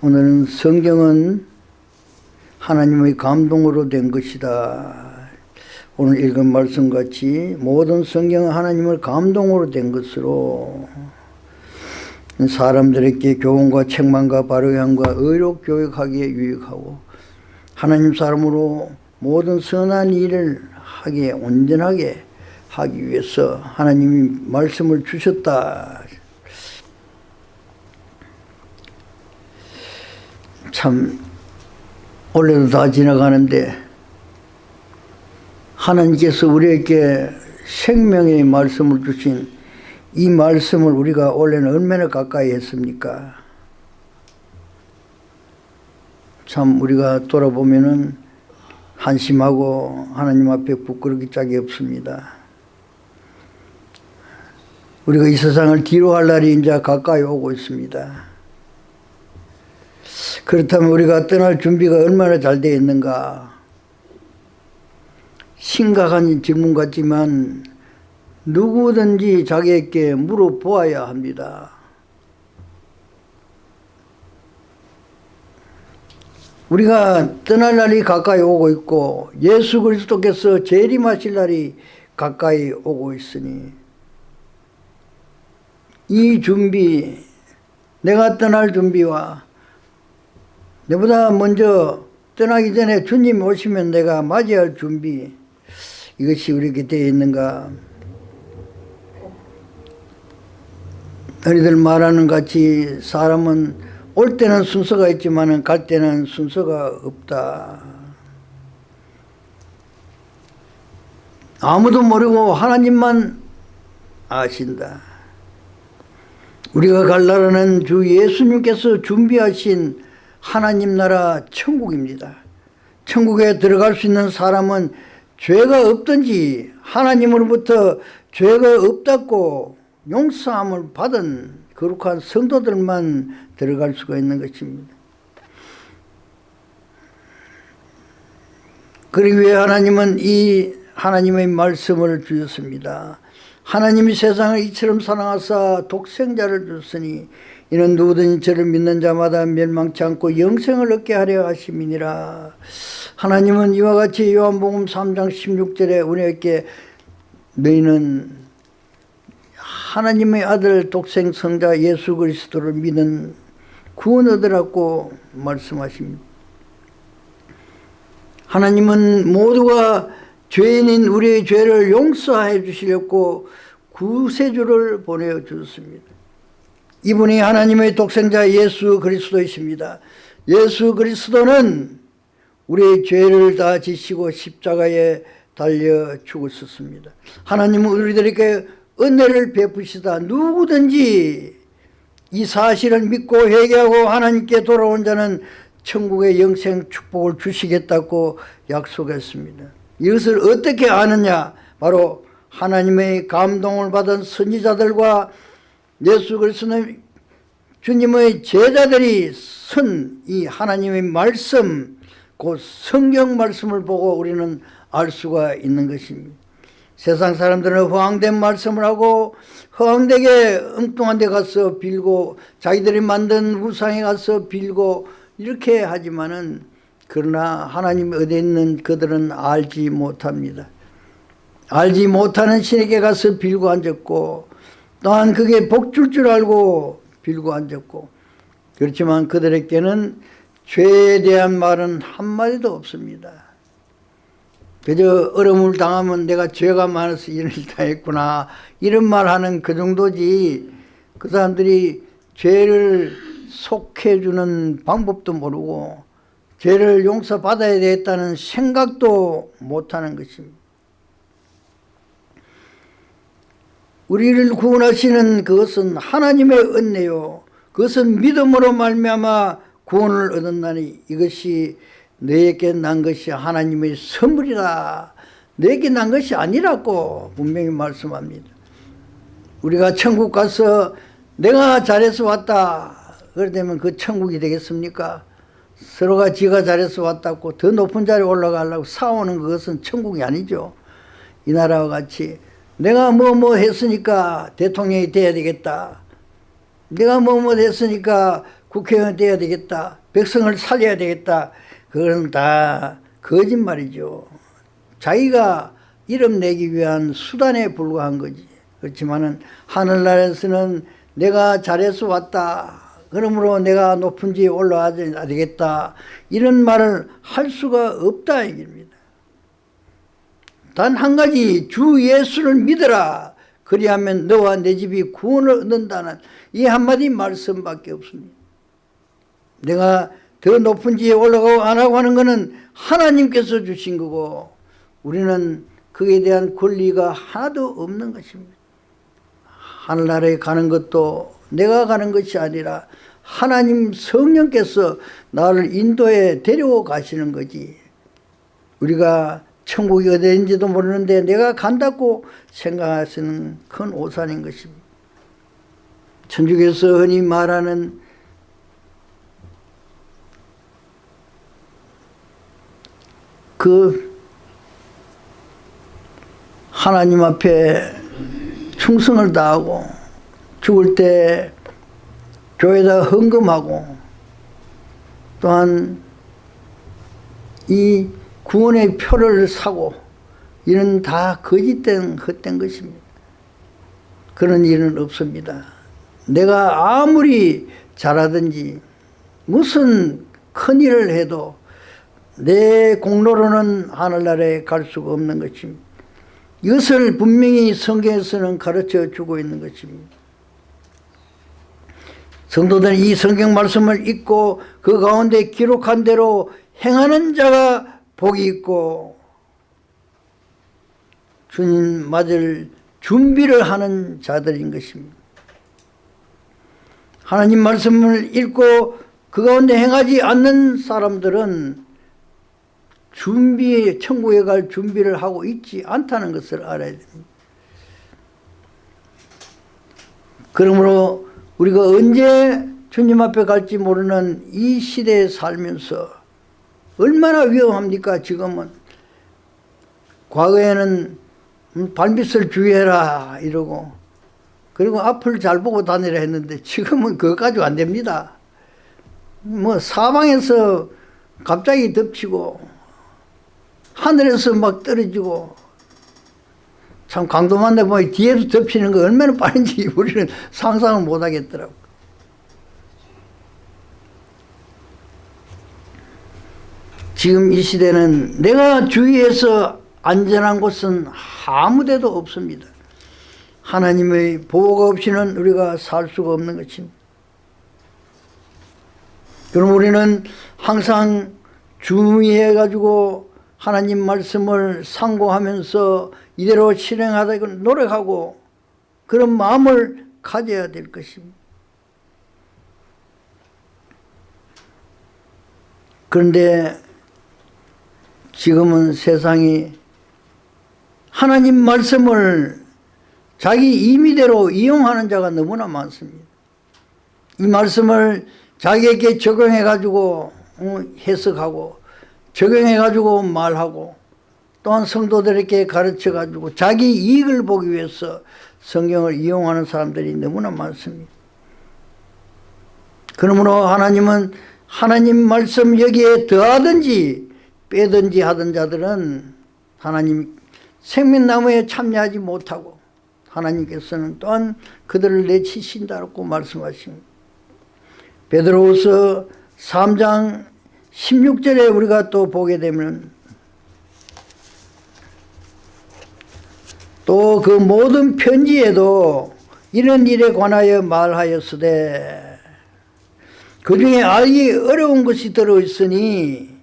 오늘은 성경은 하나님의 감동으로 된 것이다. 오늘 읽은 말씀같이 모든 성경은 하나님을 감동으로 된 것으로 사람들에게 교훈과 책망과 바르게 의로 교육하기에 유익하고 하나님 사람으로 모든 선한 일을 하기에 온전하게 하기 위해서 하나님이 말씀을 주셨다. 참 올해도 다 지나가는데 하나님께서 우리에게 생명의 말씀을 주신 이 말씀을 우리가 올해는 얼마나 가까이 했습니까? 참 우리가 돌아보면은 한심하고 하나님 앞에 부끄럽기 짝이 없습니다. 우리가 이 세상을 뒤로 할 날이 이제 가까이 오고 있습니다. 그렇다면 우리가 떠날 준비가 얼마나 잘 되어 있는가 심각한 질문 같지만 누구든지 자기에게 물어보아야 합니다. 우리가 떠날 날이 가까이 오고 있고 예수 그리스도께서 재림하실 날이 가까이 오고 있으니 이 준비 내가 떠날 준비와 내보다 먼저 떠나기 전에 주님 오시면 내가 맞이할 준비 이것이 우리에게 되어 있는가? 너희들 말하는 같이 사람은 올 때는 순서가 있지만 갈 때는 순서가 없다. 아무도 모르고 하나님만 아신다. 우리가 갈 나라는 주 예수님께서 준비하신 하나님 나라 천국입니다. 천국에 들어갈 수 있는 사람은 죄가 없든지 하나님으로부터 죄가 없다고 용서함을 받은 거룩한 성도들만 들어갈 수가 있는 것입니다. 그러기 위해 하나님은 이 하나님의 말씀을 주셨습니다. 하나님이 세상을 이처럼 사랑하사 독생자를 줬으니 이는 누구든지 저를 믿는 자마다 멸망치 않고 영생을 얻게 하려 하심이니라. 하나님은 이와 같이 요한복음 3장 16절에 우리에게 너희는 하나님의 아들 독생 성자 예수 그리스도를 믿는 구원 얻으라고 말씀하십니다. 하나님은 모두가 죄인인 우리의 죄를 용서해 주시려고 구세주를 보내주셨습니다 이분이 하나님의 독생자 예수 그리스도이십니다. 예수 그리스도는 우리의 죄를 다 지시고 십자가에 달려 죽었었습니다. 하나님은 우리들에게 은혜를 베푸시다 누구든지 이 사실을 믿고 회개하고 하나님께 돌아온 자는 천국의 영생 축복을 주시겠다고 약속했습니다. 이것을 어떻게 아느냐 바로 하나님의 감동을 받은 선지자들과 예수 그리스도는 주님의 제자들이 쓴 이 하나님의 말씀 그 성경 말씀을 보고 우리는 알 수가 있는 것입니다. 세상 사람들은 허황된 말씀을 하고 허황되게 엉뚱한 데 가서 빌고 자기들이 만든 우상에 가서 빌고 이렇게 하지만은 그러나 하나님 어디 있는 그들은 알지 못합니다. 알지 못하는 신에게 가서 빌고 앉았고 또한 그게 복줄 줄 알고 빌고 앉았고 그렇지만 그들에게는 죄에 대한 말은 한마디도 없습니다. 그저 어려움을 당하면 내가 죄가 많아서 이런 일 당했구나 이런 말 하는 그 정도지 그 사람들이 죄를 속해주는 방법도 모르고 죄를 용서받아야 되겠다는 생각도 못하는 것입니다. 우리를 구원하시는 그것은 하나님의 은혜요. 그것은 믿음으로 말미암아 구원을 얻었나니 이것이 너에게 난 것이 하나님의 선물이라. 너에게 난 것이 아니라고 분명히 말씀합니다. 우리가 천국 가서 내가 잘해서 왔다. 그러면 그 천국이 되겠습니까? 서로가 지가 잘해서 왔다고 더 높은 자리에 올라가려고 싸우는 그것은 천국이 아니죠. 이 나라와 같이 내가 뭐뭐 뭐 했으니까 대통령이 돼야 되겠다. 내가 뭐뭐 뭐 했으니까 국회의원 돼야 되겠다. 백성을 살려야 되겠다. 그건 다 거짓말이죠. 자기가 이름 내기 위한 수단에 불과한 거지. 그렇지만은 하늘나라에서는 내가 잘해서 왔다. 그러므로 내가 높은 지에 올라가야 되겠다. 이런 말을 할 수가 없다 얘기입니다. 단 한 가지 주 예수를 믿어라. 그리하면 너와 내 집이 구원을 얻는다는 이 한마디 말씀밖에 없습니다. 내가 더 높은 지에 올라가고 안 하고 하는 것은 하나님께서 주신 거고 우리는 그에 대한 권리가 하나도 없는 것입니다. 하늘나라에 가는 것도 내가 가는 것이 아니라 하나님 성령께서 나를 인도에 데려가시는 거지. 우리가 천국이 어디인지도 모르는데 내가 간다고 생각하시는 큰 오산인 것입니다. 천주교에서 흔히 말하는 그 하나님 앞에 충성을 다하고 죽을 때 교회에다 헌금하고 또한 이 구원의 표를 사고 이는 다 거짓된 헛된 것입니다. 그런 일은 없습니다. 내가 아무리 잘하든지 무슨 큰 일을 해도 내 공로로는 하늘나라에 갈 수가 없는 것입니다. 이것을 분명히 성경에서는 가르쳐 주고 있는 것입니다. 성도들은 이 성경 말씀을 읽고 그 가운데 기록한 대로 행하는 자가 복이 있고 주님 맞을 준비를 하는 자들인 것입니다. 하나님 말씀을 읽고 그 가운데 행하지 않는 사람들은 준비, 천국에 갈 준비를 하고 있지 않다는 것을 알아야 됩니다. 그러므로 우리가 언제 주님 앞에 갈지 모르는 이 시대에 살면서 얼마나 위험합니까 지금은 과거에는 발밑을 주의해라 이러고 그리고 앞을 잘 보고 다니라 했는데 지금은 그것까지 안 됩니다 뭐 사방에서 갑자기 덮치고 하늘에서 막 떨어지고 참 강도만 내보면 뒤에서 덮치는 거 얼마나 빠른지 우리는 상상을 못 하겠더라고. 지금 이 시대는 내가 주위에서 안전한 곳은 아무 데도 없습니다. 하나님의 보호가 없이는 우리가 살 수가 없는 것입니다. 그럼 우리는 항상 주의해가지고 하나님 말씀을 상고하면서 이대로 실행하다 노력하고 그런 마음을 가져야 될 것입니다. 그런데 지금은 세상이 하나님 말씀을 자기 임의대로 이용하는 자가 너무나 많습니다. 이 말씀을 자기에게 적용해 가지고 어, 해석하고 적용해 가지고 말하고 또한 성도들에게 가르쳐 가지고 자기 이익을 보기 위해서 성경을 이용하는 사람들이 너무나 많습니다. 그러므로 하나님은 하나님 말씀 여기에 더하든지 빼든지 하던 자들은 하나님 생명나무에 참여하지 못하고 하나님께서는 또한 그들을 내치신다고 말씀하십니다. 베드로후서 3장 16절에 우리가 또 보게 되면 또 그 모든 편지에도 이런 일에 관하여 말하였으되 그 중에 알기 어려운 것이 들어있으니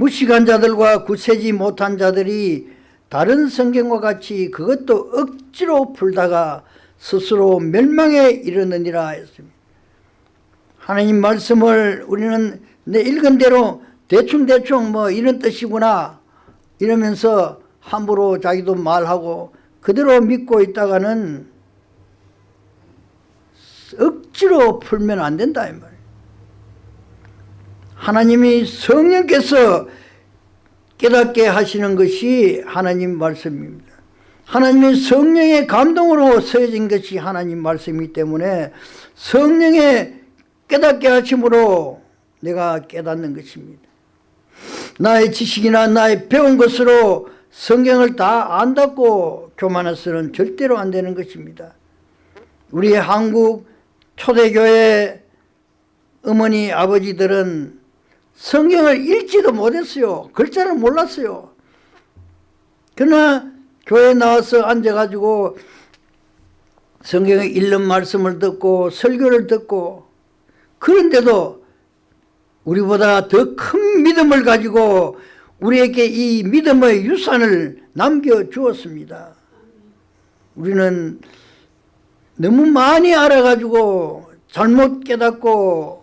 무식한 자들과 구세지 못한 자들이 다른 성경과 같이 그것도 억지로 풀다가 스스로 멸망에 이르느니라 했습니다. 하나님 말씀을 우리는 내 읽은 대로 대충대충 뭐 이런 뜻이구나 이러면서 함부로 자기도 말하고 그대로 믿고 있다가는 억지로 풀면 안 된다 이 말이에요. 하나님이 성령께서 깨닫게 하시는 것이 하나님 말씀입니다. 하나님의 성령의 감동으로 서여진 것이 하나님 말씀이기 때문에 성령의 깨닫게 하심으로 내가 깨닫는 것입니다. 나의 지식이나 나의 배운 것으로 성경을 다 안다고 교만해서는 절대로 안 되는 것입니다. 우리 한국 초대교회 어머니 아버지들은 성경을 읽지도 못했어요. 글자를 몰랐어요. 그러나 교회에 나와서 앉아가지고 성경에 읽는 말씀을 듣고 설교를 듣고 그런데도 우리보다 더 큰 믿음을 가지고 우리에게 이 믿음의 유산을 남겨주었습니다. 우리는 너무 많이 알아가지고 잘못 깨닫고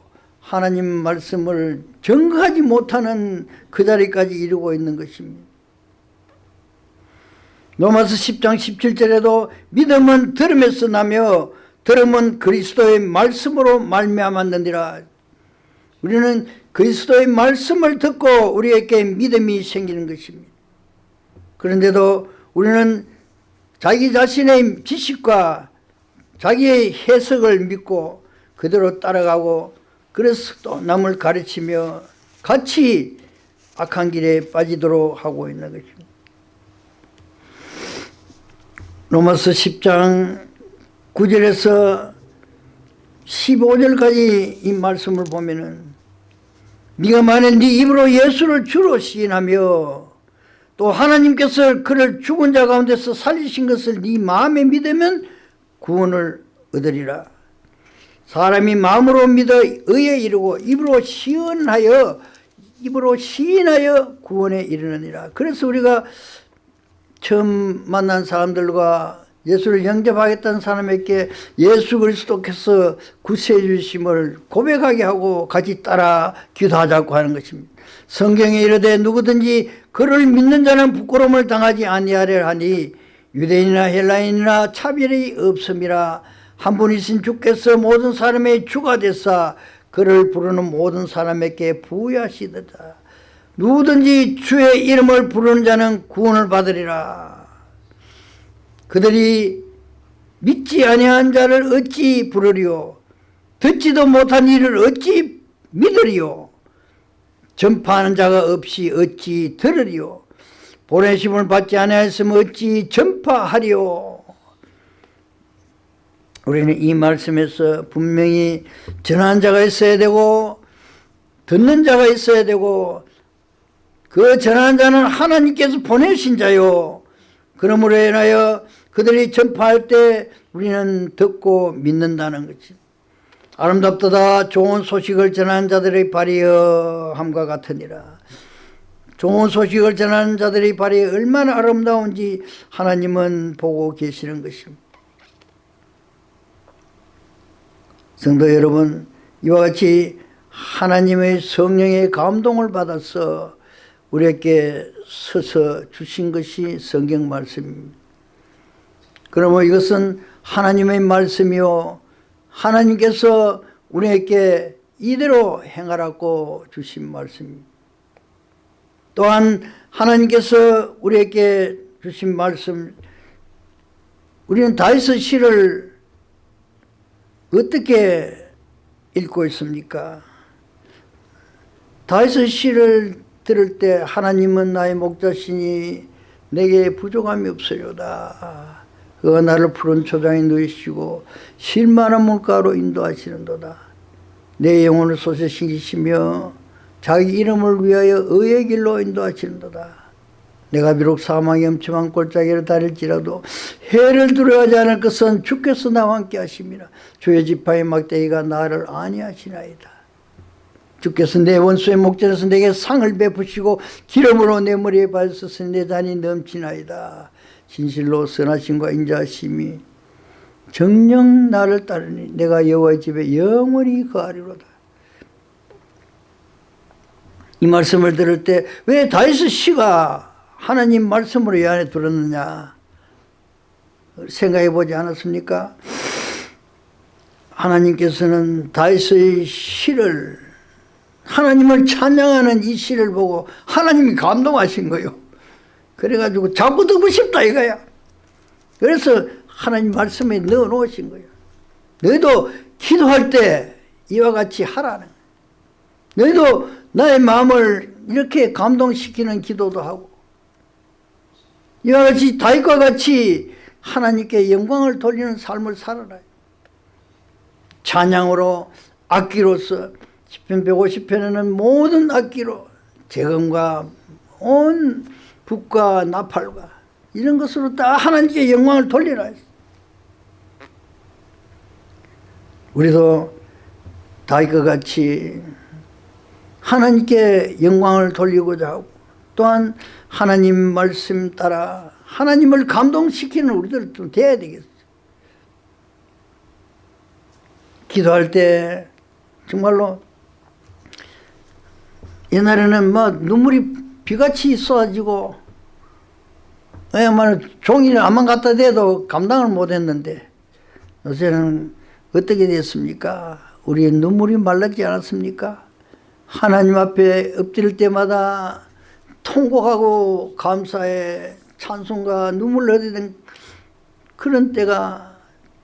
하나님 말씀을 정하지 못하는 그 자리까지 이르고 있는 것입니다. 로마서 10장 17절에도 믿음은 들음에서 나며 들음은 그리스도의 말씀으로 말미암았느니라. 우리는 그리스도의 말씀을 듣고 우리에게 믿음이 생기는 것입니다. 그런데도 우리는 자기 자신의 지식과 자기의 해석을 믿고 그대로 따라가고 그래서 또 남을 가르치며 같이 악한 길에 빠지도록 하고 있는 것입니다. 로마서 10장 9절에서 15절까지 이 말씀을 보면은 네가 만일 네 입으로 예수를 주로 시인하며 또 하나님께서 그를 죽은 자 가운데서 살리신 것을 네 마음에 믿으면 구원을 얻으리라. 사람이 마음으로 믿어 의에 이르고 입으로 시인하여 입으로 시인하여 구원에 이르느니라. 그래서 우리가 처음 만난 사람들과 예수를 영접하겠다는 사람에게 예수 그리스도께서 구세해 주심을 고백하게 하고 같이 따라 기도하자고 하는 것입니다. 성경에 이르되 누구든지 그를 믿는 자는 부끄러움을 당하지 아니하려 하니 유대인이나 헬라인이나 차별이 없음이라 한 분이신 주께서 모든 사람의 주가 되사 그를 부르는 모든 사람에게 부여하시도다. 누구든지 주의 이름을 부르는 자는 구원을 받으리라. 그들이 믿지 아니한 자를 어찌 부르리요 듣지도 못한 일을 어찌 믿으리요 전파하는 자가 없이 어찌 들으리요 보내심을 받지 아니하였으면 어찌 전파하리요 우리는 이 말씀에서 분명히 전하는 자가 있어야 되고 듣는 자가 있어야 되고 그 전하는 자는 하나님께서 보내신 자요 그러므로 인하여 그들이 전파할 때 우리는 듣고 믿는다는 거지. 아름답도다 좋은 소식을 전하는 자들의 발이여 함과 같으니라. 좋은 소식을 전하는 자들의 발이 얼마나 아름다운지 하나님은 보고 계시는 것입니다. 성도 여러분 이와 같이 하나님의 성령의 감동을 받아서 우리에게 서서 주신 것이 성경 말씀입니다. 그러면 이것은 하나님의 말씀이요 하나님께서 우리에게 이대로 행하라고 주신 말씀입니다. 또한 하나님께서 우리에게 주신 말씀 우리는 다윗의 시를 어떻게 읽고 있습니까? 다윗의 시를 들을 때 하나님은 나의 목자시니 내게 부족함이 없으려다. 그가 나를 푸른 초장에 누이시고 실만한 물가로 인도하시는도다. 내 영혼을 신기시며 자기 이름을 위하여 의의 길로 인도하시는도다. 내가 비록 사망의 엄침한 골짜기를 다릴지라도 해를 두려워하지 않을 것은 주께서 나와 함께 하심이라. 주의 지파의 막대기가 나를 아니하시나이다. 주께서 내 원수의 목전에서 내게 상을 베푸시고 기름으로 내 머리에 발서서 내 잔이 넘치나이다. 진실로 선하심과 인자하심이 정령 나를 따르니 내가 여호와의 집에 영원히 거하리로다. 이 말씀을 들을 때 왜 다윗의 시가 하나님 말씀으로 이 안에 들었느냐 생각해 보지 않았습니까? 하나님께서는 다윗의 시를 하나님을 찬양하는 이 시를 보고 하나님이 감동하신 거예요. 그래가지고 자꾸 듣고 싶다 이거야. 그래서 하나님 말씀에 넣어 놓으신 거예요. 너희도 기도할 때 이와 같이 하라는 너희도 나의 마음을 이렇게 감동시키는 기도도 하고 이와 같이 다윗과 같이 하나님께 영광을 돌리는 삶을 살아라 찬양으로 악기로서 10편 150편에는 모든 악기로 재금과 온 북과 나팔과 이런 것으로 다 하나님께 영광을 돌리라. 우리도 다윗과 같이 하나님께 영광을 돌리고자 하고 또한 하나님 말씀 따라 하나님을 감동시키는 우리들 좀 돼야 되겠어. 기도할 때 정말로 옛날에는 뭐 눈물이 비같이 쏟아지고 야말로 종이를 안만 갖다 대도 감당을 못했는데 요새는 어떻게 됐습니까? 우리의 눈물이 말랐지 않았습니까? 하나님 앞에 엎드릴 때마다 통곡하고 감사에 찬송과 눈물 흘리는 그런 때가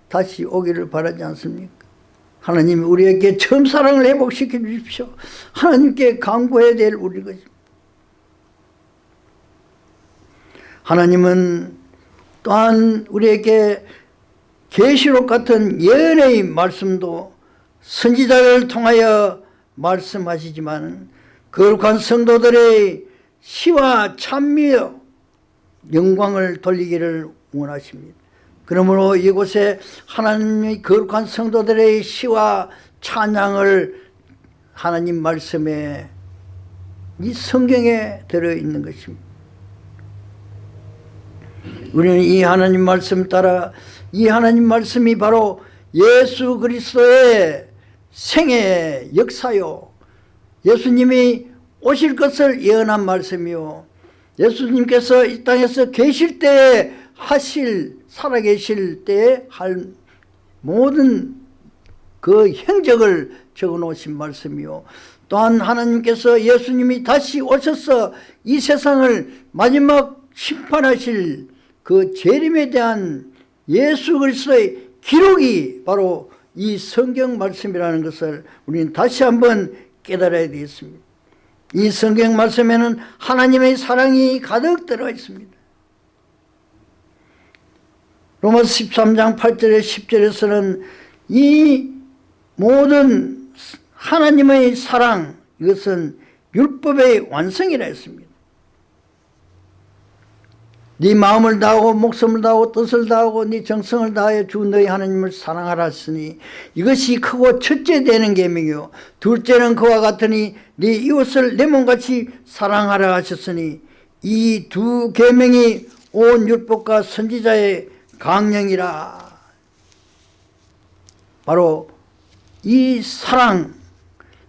다시 오기를 바라지 않습니까? 하나님이 우리에게 처음 사랑을 회복시켜 주십시오. 하나님께 강구해야 될 우리 것입니다. 하나님은 또한 우리에게 계시록 같은 예언의 말씀도 선지자를 통하여 말씀하시지만 거룩한 성도들의 시와 찬미여 영광을 돌리기를 원하십니다. 그러므로 이곳에 하나님의 거룩한 성도들의 시와 찬양을 하나님 말씀에 이 성경에 들어있는 것입니다. 우리는 이 하나님 말씀 따라 이 하나님 말씀이 바로 예수 그리스도의 생애 역사요 예수님이 오실 것을 예언한 말씀이요 예수님께서 이 땅에서 계실 때에 하실 살아계실 때에 할 모든 그 행적을 적어 놓으신 말씀이요 또한 하나님께서 예수님이 다시 오셔서 이 세상을 마지막 심판하실 그 재림에 대한 예수 그리스도의 기록이 바로 이 성경 말씀이라는 것을 우리는 다시 한번 깨달아야 되겠습니다. 이 성경 말씀에는 하나님의 사랑이 가득 들어 있습니다. 로마서 13장 8절에 10절에서는 이 모든 하나님의 사랑 이것은 율법의 완성이라 했습니다. 네 마음을 다하고 목숨을 다하고 뜻을 다하고 네 정성을 다하여 주 너희 하나님을 사랑하라 했으니 이것이 크고 첫째 되는 계명이요. 둘째는 그와 같으니 네 이웃을 내 몸같이 사랑하라 하셨으니 이 두 계명이 온 율법과 선지자의 강령이라. 바로 이 사랑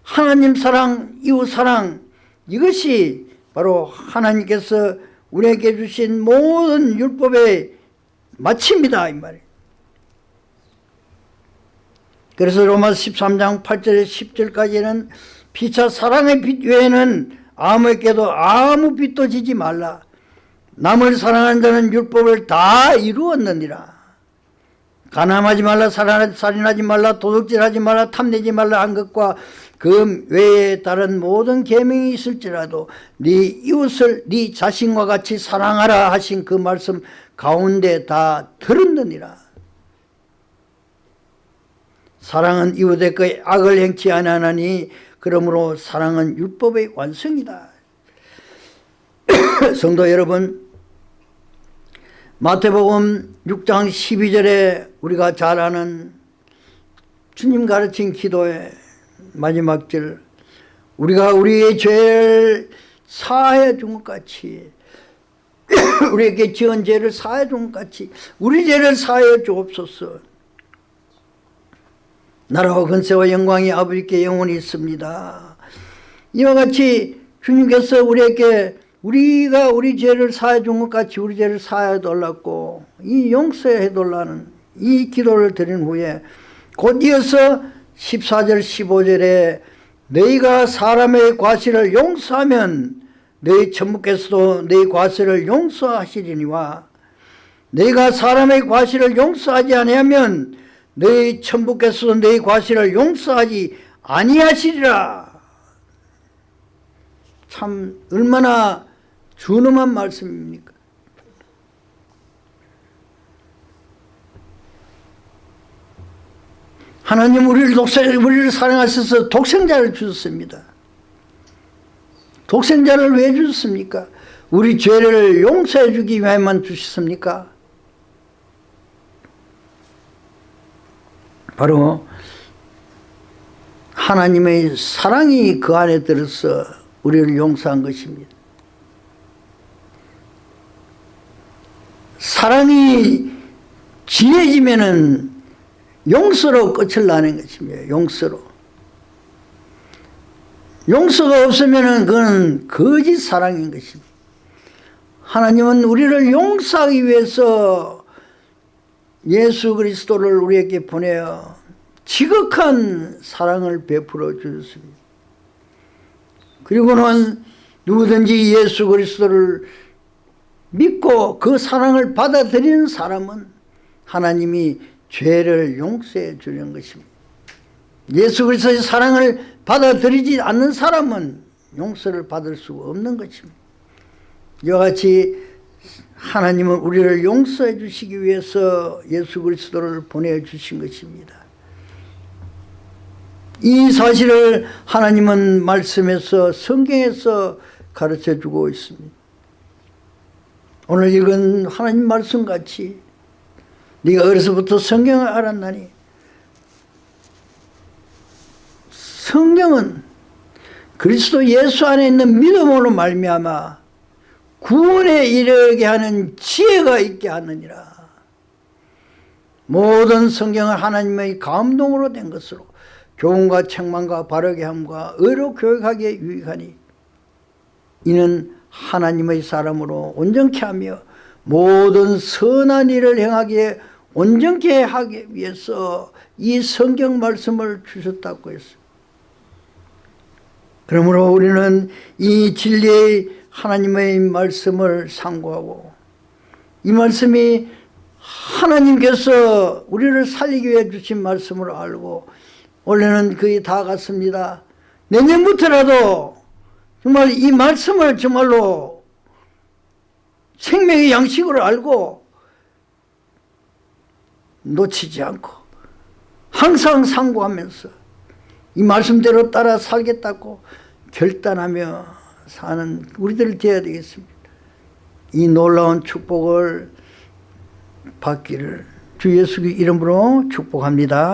하나님 사랑 이웃 사랑 이것이 바로 하나님께서 우리에게 주신 모든 율법의 마침이다 이 말이에요. 그래서 로마서 13장 8절에 10절까지는 피차 사랑의 빛 외에는 아무에게도 아무 빛도 지지 말라. 남을 사랑하는 자는 율법을 다 이루었느니라. 가늠하지 말라 살인하지 말라 도둑질하지 말라 탐내지 말라 한 것과 그 외에 다른 모든 계명이 있을지라도 네 이웃을 네 자신과 같이 사랑하라 하신 그 말씀 가운데 다 들었느니라. 사랑은 이웃의 그 악을 행치 아니하니 그러므로 사랑은 율법의 완성이다. 성도 여러분 마태복음 6장 12절에 우리가 잘 아는 주님 가르친 기도의 마지막 절. 우리가 우리의 죄를 사해 준 것 같이 우리에게 지은 죄를 사해 준 것 같이 우리 죄를 사해 주옵소서. 나라와 근세와 영광이 아버지께 영원히 있습니다. 이와 같이 주님께서 우리에게 우리가 우리 죄를 사해 준 것 같이 우리 죄를 사해 달라고 이 용서해 달라는 이 기도를 드린 후에 곧 이어서 14절 15절에 너희가 사람의 과실을 용서하면 너희 천부께서도 너희 과실을 용서하시리니와 너희가 사람의 과실을 용서하지 아니하면 너희 천부께서도 너희 과실을 용서하지 아니하시리라. 참 얼마나 준엄한 말씀입니까 하나님 우리를 독생, 우리를 사랑하셔서 독생자를 주셨습니다. 독생자를 왜 주셨습니까? 우리 죄를 용서해 주기 위해만 주셨습니까? 바로 하나님의 사랑이 그 안에 들어서 우리를 용서한 것입니다. 사랑이 진해지면은 용서로 끝을 나는 것입니다. 용서로. 용서가 없으면 그건 거짓 사랑인 것입니다. 하나님은 우리를 용서하기 위해서 예수 그리스도를 우리에게 보내어 지극한 사랑을 베풀어 주셨습니다. 그리고는 누구든지 예수 그리스도를 믿고 그 사랑을 받아들이는 사람은 하나님이 죄를 용서해 주는 것입니다. 예수 그리스도의 사랑을 받아들이지 않는 사람은 용서를 받을 수 없는 것입니다. 이와 같이 하나님은 우리를 용서해 주시기 위해서 예수 그리스도를 보내주신 것입니다. 이 사실을 하나님은 말씀에서 성경에서 가르쳐 주고 있습니다. 오늘 읽은 하나님 말씀같이 네가 어려서부터 성경을 알았나니 성경은 그리스도 예수 안에 있는 믿음으로 말미암아 구원에 이르게 하는 지혜가 있게 하느니라. 모든 성경은 하나님의 감동으로 된 것으로 교훈과 책망과 바르게 함과 의로 교육하기에 유익하니 이는 하나님의 사람으로 온전케 하며 모든 선한 일을 행하기에 온전케 하기 위해서 이 성경 말씀을 주셨다고 했어요. 그러므로 우리는 이 진리의 하나님의 말씀을 상고하고 이 말씀이 하나님께서 우리를 살리기 위해 주신 말씀을 알고 원래는 거의 다 갔습니다. 내년부터라도 정말 이 말씀을 정말로 생명의 양식으로 알고 놓치지 않고 항상 상고하면서 이 말씀대로 따라 살겠다고 결단하며 사는 우리들 되어야 되겠습니다. 이 놀라운 축복을 받기를 주 예수 이름으로 축복합니다.